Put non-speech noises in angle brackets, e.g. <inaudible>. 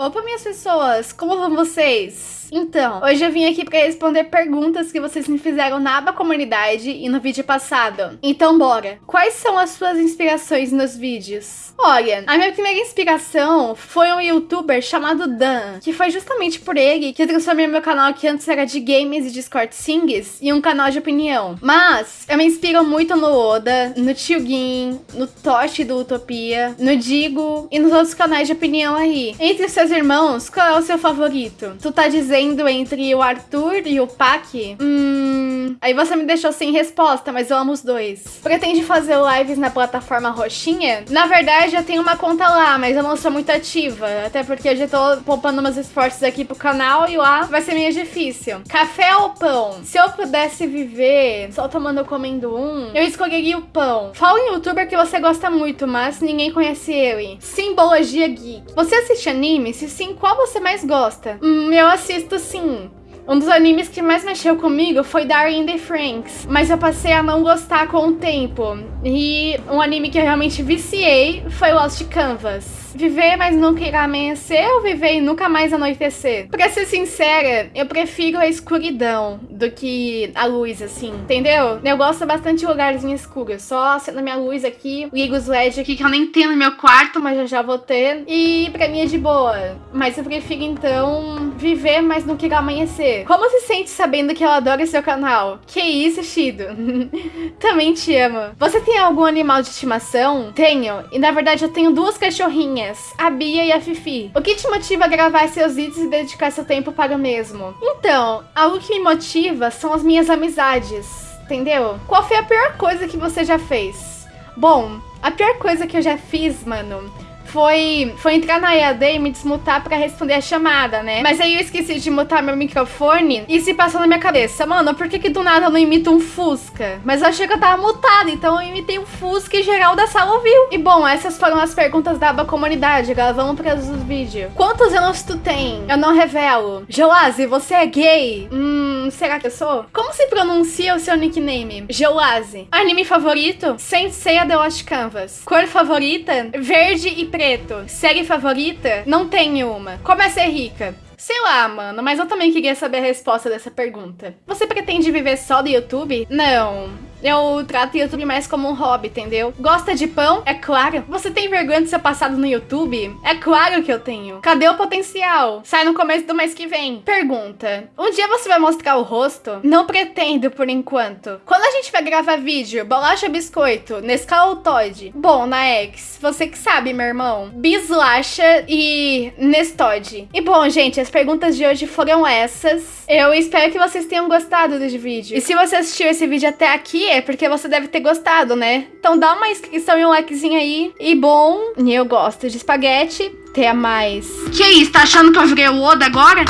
Opa, minhas pessoas, como vão vocês? Então, hoje eu vim aqui para responder perguntas que vocês me fizeram na aba comunidade e no vídeo passado. Então bora! Quais são as suas inspirações nos vídeos? Olha, a minha primeira inspiração foi um youtuber chamado Dan, que foi justamente por ele que eu transformei meu canal que antes era de games e Discord Sings em um canal de opinião. Mas eu me inspiro muito no Oda, no Tio no Toshi do Utopia, no Digo e nos outros canais de opinião aí. Entre seus irmãos, qual é o seu favorito? Tu tá dizendo entre o Arthur e o Pac? Hum... Aí você me deixou sem resposta, mas eu amo os dois. Pretende fazer lives na plataforma roxinha? Na verdade, eu tenho uma conta lá, mas eu não sou muito ativa. Até porque eu já tô poupando meus esforços aqui pro canal e lá vai ser meio difícil. Café ou pão? Se eu pudesse viver só tomando ou comendo um, eu escolheria o pão. Fala em youtuber que você gosta muito, mas ninguém conhece ele. Simbologia Geek. Você assiste anime? Se sim, qual você mais gosta? Hum, eu assisto sim. Um dos animes que mais mexeu comigo foi Darling the Franks, mas eu passei a não gostar com o tempo. E um anime que eu realmente viciei foi Lost Canvas. Viver, mas nunca irá amanhecer ou viver e nunca mais anoitecer? Pra ser sincera, eu prefiro a escuridão do que a luz, assim, entendeu? Eu gosto bastante de lugarzinho escuro. Só acendo minha luz aqui, ligo os LEDs aqui que eu nem tenho no meu quarto, mas eu já vou ter. E pra mim é de boa. Mas eu prefiro, então, viver, mas nunca irá amanhecer. Como se sente sabendo que eu adoro seu canal? Que isso, Shido? <laughs> Também te amo. Você tem algum animal de estimação? Tenho. E na verdade eu tenho duas cachorrinhas a Bia e a Fifi. O que te motiva a gravar seus vídeos e dedicar seu tempo para o mesmo? Então, algo que me motiva são as minhas amizades, entendeu? Qual foi a pior coisa que você já fez? Bom, a pior coisa que eu já fiz, mano, foi, foi entrar na EAD e me desmutar pra responder a chamada, né? Mas aí eu esqueci de mutar meu microfone e se passou na minha cabeça, mano, por que que do nada eu não imito um Fusca? Mas eu achei que eu tava mutada, então eu imitei um Fusca e geral da sala ouviu. E bom, essas foram as perguntas da aba comunidade, agora vamos para os vídeos. Quantos anos tu tem? Eu não revelo. Joazi, você é gay? Hum, será que eu sou? Como se pronuncia o seu nickname? Joazi. Anime favorito? Sensei The Lost Canvas. Cor favorita? Verde e preto preto. Série favorita? Não tenho uma. Como é ser rica? Sei lá, mano, mas eu também queria saber a resposta dessa pergunta. Você pretende viver só do YouTube? Não. Eu trato o YouTube mais como um hobby, entendeu? Gosta de pão? É claro. Você tem vergonha do seu passado no YouTube? É claro que eu tenho. Cadê o potencial? Sai no começo do mês que vem. Pergunta. Um dia você vai mostrar o rosto? Não pretendo por enquanto. Quando gente vai gravar vídeo, bolacha biscoito, Nescau ou Todd? Bom, na X, você que sabe, meu irmão. Bislacha e Nestod. E bom, gente, as perguntas de hoje foram essas. Eu espero que vocês tenham gostado do vídeo. E se você assistiu esse vídeo até aqui, é porque você deve ter gostado, né? Então dá uma inscrição e um likezinho aí. E bom, eu gosto de espaguete. Até mais. Que isso, tá achando que eu virei o Oda agora?